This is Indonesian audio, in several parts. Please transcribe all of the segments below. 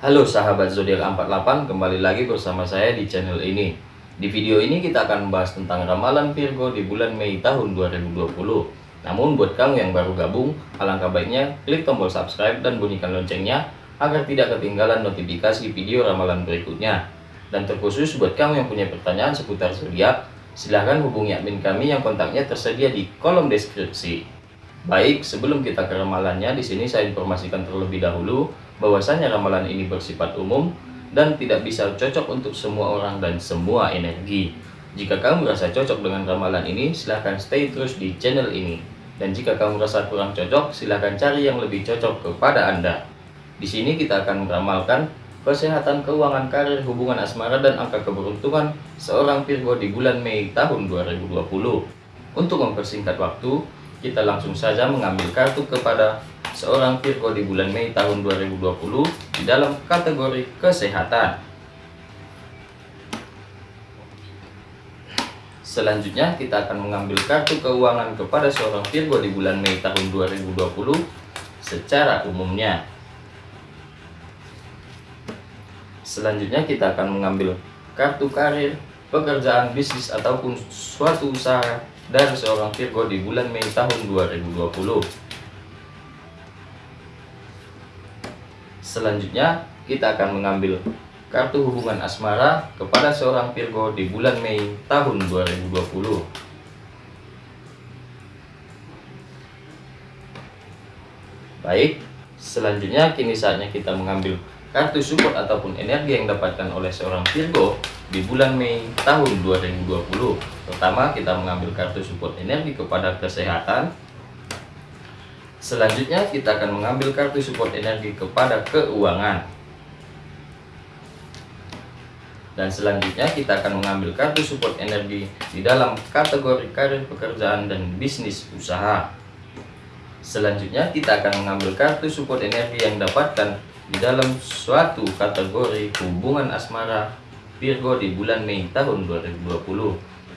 Halo sahabat zodiak 48, kembali lagi bersama saya di channel ini. Di video ini kita akan membahas tentang ramalan Virgo di bulan Mei tahun 2020. Namun buat kamu yang baru gabung, alangkah baiknya klik tombol subscribe dan bunyikan loncengnya agar tidak ketinggalan notifikasi video ramalan berikutnya. Dan terkhusus buat kamu yang punya pertanyaan seputar zodiak, silahkan hubungi admin kami yang kontaknya tersedia di kolom deskripsi. Baik, sebelum kita ke ramalannya, di sini saya informasikan terlebih dahulu bahwasanya ramalan ini bersifat umum dan tidak bisa cocok untuk semua orang dan semua energi. Jika kamu merasa cocok dengan ramalan ini, silahkan stay terus di channel ini. Dan jika kamu merasa kurang cocok, silahkan cari yang lebih cocok kepada Anda. Di sini kita akan meramalkan kesehatan, keuangan, karir, hubungan asmara, dan angka keberuntungan seorang Virgo di bulan Mei tahun 2020. Untuk mempersingkat waktu, kita langsung saja mengambil kartu kepada seorang Virgo di bulan Mei tahun 2020 di dalam kategori kesehatan. Selanjutnya kita akan mengambil kartu keuangan kepada seorang Virgo di bulan Mei tahun 2020 secara umumnya. Selanjutnya kita akan mengambil kartu karir, pekerjaan, bisnis ataupun suatu usaha dari seorang Virgo di bulan Mei tahun 2020. Selanjutnya, kita akan mengambil kartu hubungan asmara kepada seorang Virgo di bulan Mei tahun 2020. Baik, selanjutnya kini saatnya kita mengambil kartu support ataupun energi yang dapatkan oleh seorang Virgo di bulan Mei tahun 2020. Pertama, kita mengambil kartu support energi kepada kesehatan, Selanjutnya kita akan mengambil kartu support energi kepada keuangan. Dan selanjutnya kita akan mengambil kartu support energi di dalam kategori karir pekerjaan dan bisnis usaha. Selanjutnya kita akan mengambil kartu support energi yang dapatkan di dalam suatu kategori hubungan asmara Virgo di bulan Mei tahun 2020.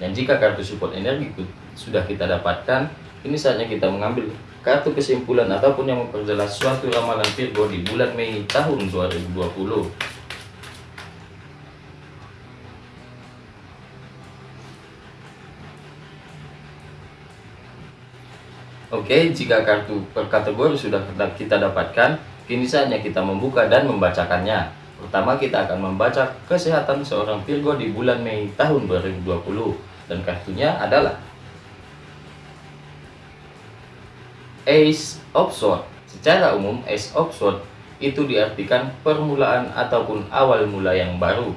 Dan jika kartu support energi sudah kita dapatkan, ini saatnya kita mengambil kartu kesimpulan ataupun yang memperjelas suatu ramalan Virgo di bulan Mei tahun 2020. Oke, jika kartu per kategori sudah kita dapatkan, kini saatnya kita membuka dan membacakannya. Pertama, kita akan membaca kesehatan seorang Virgo di bulan Mei tahun 2020. Dan kartunya adalah Ace of Swords. Secara umum, Ace of Swords itu diartikan permulaan ataupun awal mula yang baru.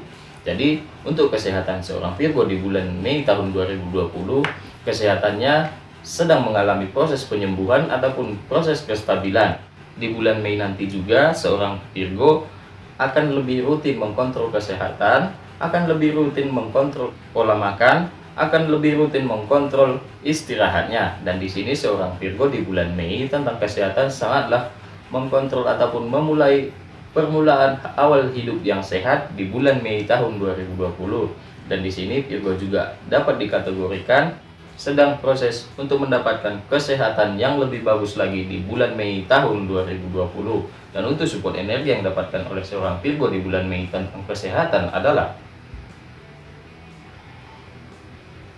Jadi, untuk kesehatan seorang Virgo di bulan Mei tahun 2020, kesehatannya sedang mengalami proses penyembuhan ataupun proses kestabilan. Di bulan Mei nanti juga, seorang Virgo akan lebih rutin mengkontrol kesehatan, akan lebih rutin mengkontrol pola makan, akan lebih rutin mengkontrol istirahatnya. Dan di sini seorang Virgo di bulan Mei tentang kesehatan sangatlah mengkontrol ataupun memulai permulaan awal hidup yang sehat di bulan Mei tahun 2020 dan di sini Virgo juga dapat dikategorikan sedang proses untuk mendapatkan kesehatan yang lebih bagus lagi di bulan Mei tahun 2020 dan untuk support energi yang dapatkan oleh seorang Virgo di bulan Mei tentang kesehatan adalah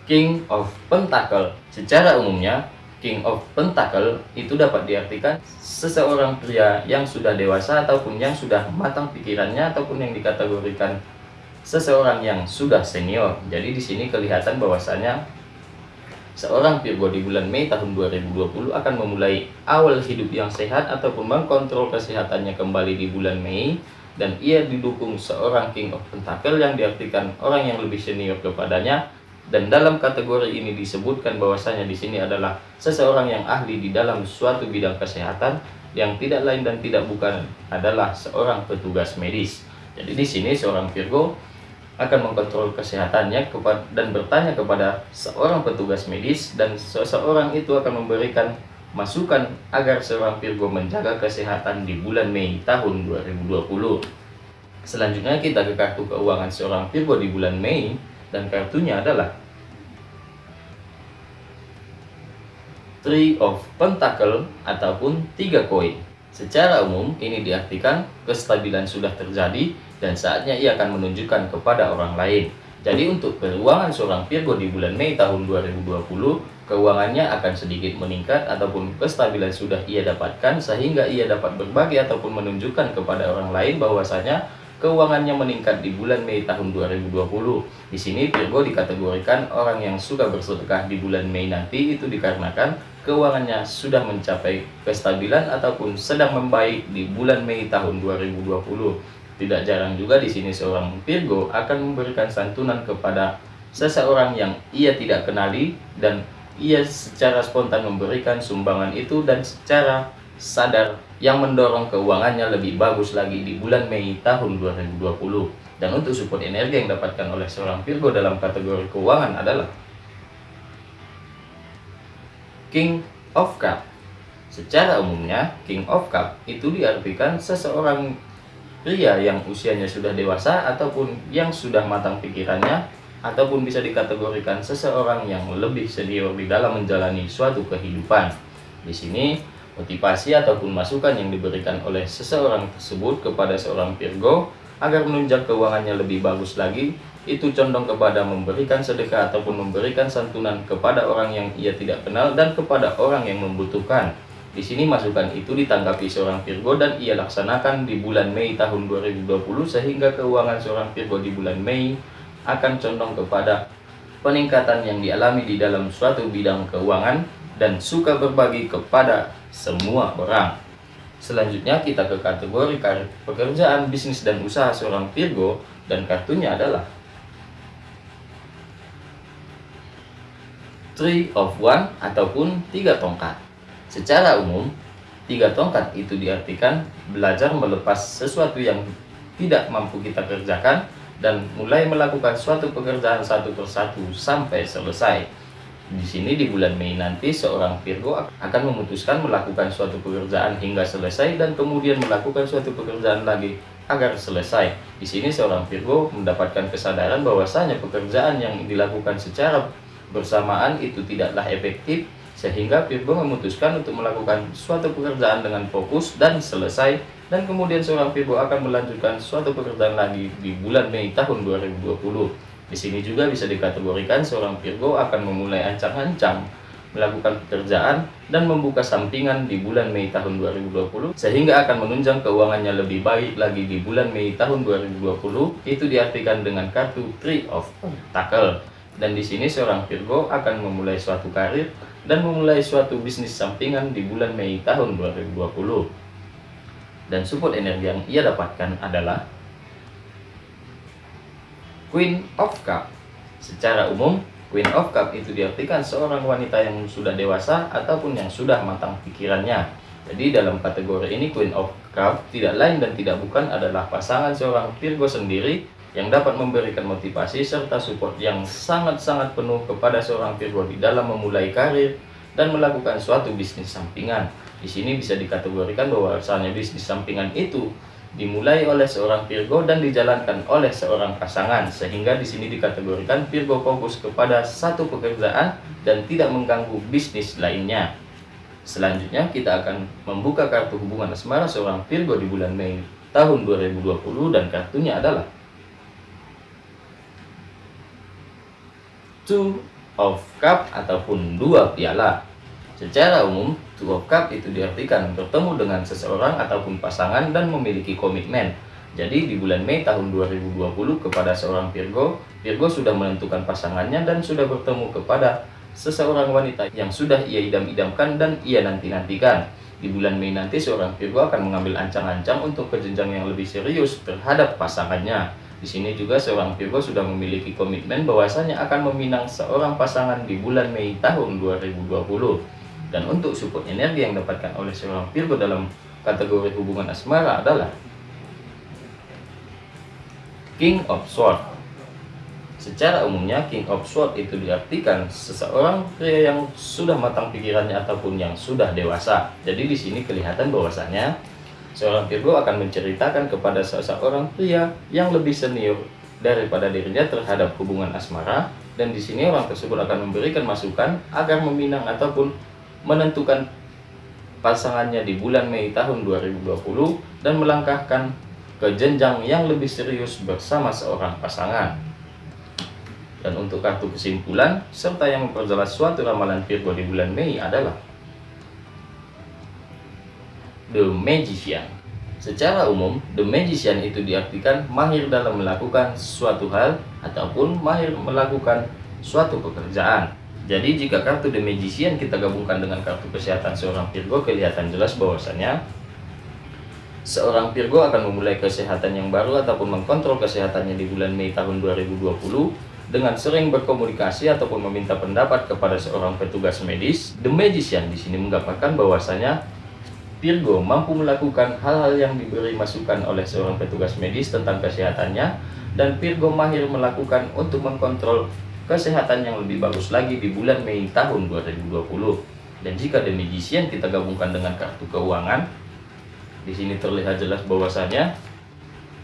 King of Pentacle. Secara umumnya, King of Pentacle itu dapat diartikan seseorang pria yang sudah dewasa ataupun yang sudah matang pikirannya ataupun yang dikategorikan seseorang yang sudah senior. Jadi di sini kelihatan bahwasanya seorang Virgo di bulan Mei tahun 2020 akan memulai awal hidup yang sehat ataupun mengkontrol kesehatannya kembali di bulan Mei dan ia didukung seorang King of Pentacle yang diartikan orang yang lebih senior kepadanya dan dalam kategori ini disebutkan bahwasanya di sini adalah seseorang yang ahli di dalam suatu bidang kesehatan yang tidak lain dan tidak bukan adalah seorang petugas medis. Jadi di sini seorang Virgo akan mengkontrol kesehatannya dan bertanya kepada seorang petugas medis dan seseorang itu akan memberikan masukan agar seorang Virgo menjaga kesehatan di bulan Mei tahun 2020. Selanjutnya kita ke kartu keuangan seorang Virgo di bulan Mei dan kartunya adalah Three of Pentacle ataupun tiga koin. Secara umum, ini diartikan kestabilan sudah terjadi dan saatnya ia akan menunjukkan kepada orang lain. Jadi untuk keuangan seorang Virgo di bulan Mei tahun 2020, keuangannya akan sedikit meningkat ataupun kestabilan sudah ia dapatkan sehingga ia dapat berbagi ataupun menunjukkan kepada orang lain bahwasanya keuangannya meningkat di bulan Mei tahun 2020. Di sini Virgo dikategorikan orang yang suka bersedekah di bulan Mei nanti itu dikarenakan keuangannya sudah mencapai kestabilan ataupun sedang membaik di bulan Mei tahun 2020. Tidak jarang juga di sini seorang Virgo akan memberikan santunan kepada seseorang yang ia tidak kenali dan ia secara spontan memberikan sumbangan itu dan secara sadar yang mendorong keuangannya lebih bagus lagi di bulan Mei tahun 2020. Dan untuk support energi yang dapatkan oleh seorang Virgo dalam kategori keuangan adalah King of Cup. Secara umumnya, King of Cup itu diartikan seseorang pria yang usianya sudah dewasa ataupun yang sudah matang pikirannya ataupun bisa dikategorikan seseorang yang lebih senior di dalam menjalani suatu kehidupan. Di sini motivasi ataupun masukan yang diberikan oleh seseorang tersebut kepada seorang Virgo agar menunjang keuangannya lebih bagus lagi itu condong kepada memberikan sedekah ataupun memberikan santunan kepada orang yang ia tidak kenal dan kepada orang yang membutuhkan. Di sini masukan itu ditanggapi seorang Virgo dan ia laksanakan di bulan Mei tahun 2020 sehingga keuangan seorang Virgo di bulan Mei akan condong kepada peningkatan yang dialami di dalam suatu bidang keuangan dan suka berbagi kepada semua orang. Selanjutnya kita ke kategori pekerjaan, bisnis dan usaha seorang Virgo dan kartunya adalah Three of One ataupun tiga tongkat. Secara umum, tiga tongkat itu diartikan belajar melepas sesuatu yang tidak mampu kita kerjakan dan mulai melakukan suatu pekerjaan satu persatu sampai selesai. Di sini di bulan Mei nanti seorang Virgo akan memutuskan melakukan suatu pekerjaan hingga selesai dan kemudian melakukan suatu pekerjaan lagi agar selesai. Di sini seorang Virgo mendapatkan kesadaran bahwasanya pekerjaan yang dilakukan secara bersamaan itu tidaklah efektif sehingga Virgo memutuskan untuk melakukan suatu pekerjaan dengan fokus dan selesai dan kemudian seorang Virgo akan melanjutkan suatu pekerjaan lagi di bulan Mei tahun 2020. Di sini juga bisa dikategorikan seorang Virgo akan memulai ancang-ancang melakukan pekerjaan dan membuka sampingan di bulan Mei tahun 2020 sehingga akan menunjang keuangannya lebih baik lagi di bulan Mei tahun 2020 itu diartikan dengan kartu Three of Tackle dan di sini seorang Virgo akan memulai suatu karir dan memulai suatu bisnis sampingan di bulan Mei tahun 2020. Dan support energi yang ia dapatkan adalah Queen of Cup. Secara umum, Queen of Cup itu diartikan seorang wanita yang sudah dewasa ataupun yang sudah matang pikirannya. Jadi dalam kategori ini Queen of Cup tidak lain dan tidak bukan adalah pasangan seorang Virgo sendiri yang dapat memberikan motivasi serta support yang sangat-sangat penuh kepada seorang Virgo di dalam memulai karir dan melakukan suatu bisnis sampingan. Di sini bisa dikategorikan bahwa bisnis sampingan itu dimulai oleh seorang Virgo dan dijalankan oleh seorang pasangan sehingga di sini dikategorikan Virgo fokus kepada satu pekerjaan dan tidak mengganggu bisnis lainnya. Selanjutnya kita akan membuka kartu hubungan asmara seorang Virgo di bulan Mei tahun 2020 dan kartunya adalah two of cup ataupun dua piala. Secara umum, two of cup itu diartikan bertemu dengan seseorang ataupun pasangan dan memiliki komitmen. Jadi di bulan Mei tahun 2020 kepada seorang Virgo, Virgo sudah menentukan pasangannya dan sudah bertemu kepada seseorang wanita yang sudah ia idam-idamkan dan ia nanti-nantikan. Di bulan Mei nanti seorang Virgo akan mengambil ancang-ancang untuk ke yang lebih serius terhadap pasangannya. Di sini juga seorang Virgo sudah memiliki komitmen bahwasanya akan meminang seorang pasangan di bulan Mei tahun 2020. Dan untuk support energi yang dapatkan oleh seorang Virgo dalam kategori hubungan asmara adalah King of Swords. Secara umumnya King of Swords itu diartikan seseorang pria yang sudah matang pikirannya ataupun yang sudah dewasa. Jadi di sini kelihatan bahwasanya Seorang Virgo akan menceritakan kepada seseorang pria yang lebih senior daripada dirinya terhadap hubungan asmara dan di sini orang tersebut akan memberikan masukan agar meminang ataupun menentukan pasangannya di bulan Mei tahun 2020 dan melangkahkan ke jenjang yang lebih serius bersama seorang pasangan. Dan untuk kartu kesimpulan serta yang memperjelas suatu ramalan Virgo di bulan Mei adalah The Magician. Secara umum, The Magician itu diartikan mahir dalam melakukan suatu hal ataupun mahir melakukan suatu pekerjaan. Jadi jika kartu The Magician kita gabungkan dengan kartu kesehatan seorang Virgo, kelihatan jelas bahwasannya seorang Virgo akan memulai kesehatan yang baru ataupun mengkontrol kesehatannya di bulan Mei tahun 2020 dengan sering berkomunikasi ataupun meminta pendapat kepada seorang petugas medis. The Magician di sini menggambarkan bahwasanya Virgo mampu melakukan hal-hal yang diberi masukan oleh seorang petugas medis tentang kesehatannya dan Virgo mahir melakukan untuk mengkontrol kesehatan yang lebih bagus lagi di bulan Mei tahun 2020. Dan jika The Magician kita gabungkan dengan kartu keuangan, di sini terlihat jelas bahwasanya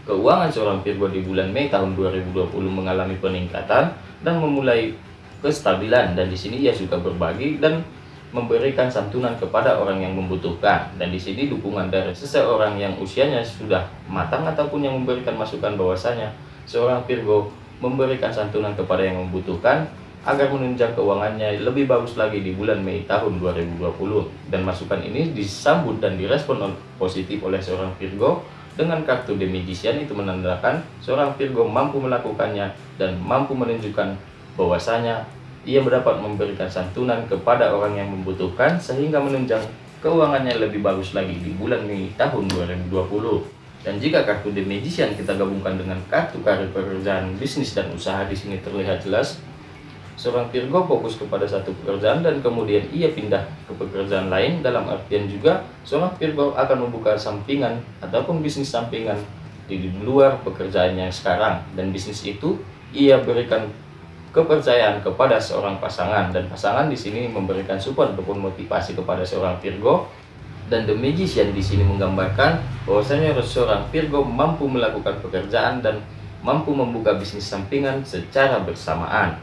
keuangan seorang Virgo di bulan Mei tahun 2020 mengalami peningkatan dan memulai kestabilan. Dan di sini ia suka berbagi dan memberikan santunan kepada orang yang membutuhkan. Dan di sini dukungan dari seseorang yang usianya sudah matang ataupun yang memberikan masukan bahwasanya seorang Virgo memberikan santunan kepada yang membutuhkan agar menunjang keuangannya lebih bagus lagi di bulan Mei tahun 2020 dan masukan ini disambut dan direspon positif oleh seorang Virgo dengan kartu The Magician itu menandakan seorang Virgo mampu melakukannya dan mampu menunjukkan bahwasanya ia mendapat memberikan santunan kepada orang yang membutuhkan sehingga menunjang keuangannya lebih bagus lagi di bulan Mei tahun 2020. Dan jika kartu The Magician kita gabungkan dengan kartu karir pekerjaan, bisnis dan usaha di sini terlihat jelas seorang Virgo fokus kepada satu pekerjaan dan kemudian ia pindah ke pekerjaan lain. Dalam artian juga seorang Virgo akan membuka sampingan ataupun bisnis sampingan di luar pekerjaannya sekarang. Dan bisnis itu ia berikan kepercayaan kepada seorang pasangan. Dan pasangan di sini memberikan support ataupun motivasi kepada seorang Virgo dan The Magician di sini menggambarkan bahwasanya seorang Virgo mampu melakukan pekerjaan dan mampu membuka bisnis sampingan secara bersamaan.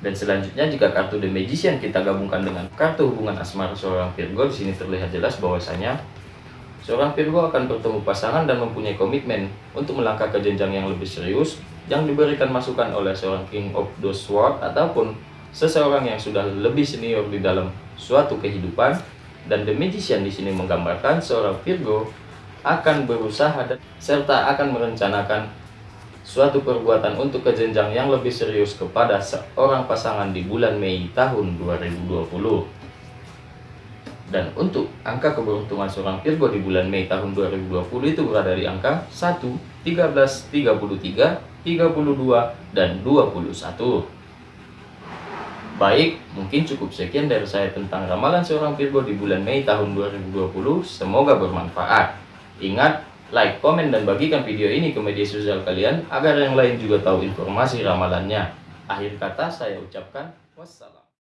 Dan selanjutnya jika kartu The Magician kita gabungkan dengan kartu hubungan asmara seorang Virgo di sini terlihat jelas bahwasanya seorang Virgo akan bertemu pasangan dan mempunyai komitmen untuk melangkah ke jenjang yang lebih serius yang diberikan masukan oleh seorang King of the Sword ataupun seseorang yang sudah lebih senior di dalam suatu kehidupan dan The Magician di sini menggambarkan seorang Virgo akan berusaha dan serta akan merencanakan suatu perbuatan untuk kejenjang yang lebih serius kepada seorang pasangan di bulan Mei tahun 2020. Dan untuk angka keberuntungan seorang Virgo di bulan Mei tahun 2020 itu berada di angka 1, 13, 33, 32, dan 21. Baik, mungkin cukup sekian dari saya tentang ramalan seorang Virgo di bulan Mei tahun 2020. Semoga bermanfaat. Ingat, like, komen, dan bagikan video ini ke media sosial kalian agar yang lain juga tahu informasi ramalannya. Akhir kata saya ucapkan wassalam.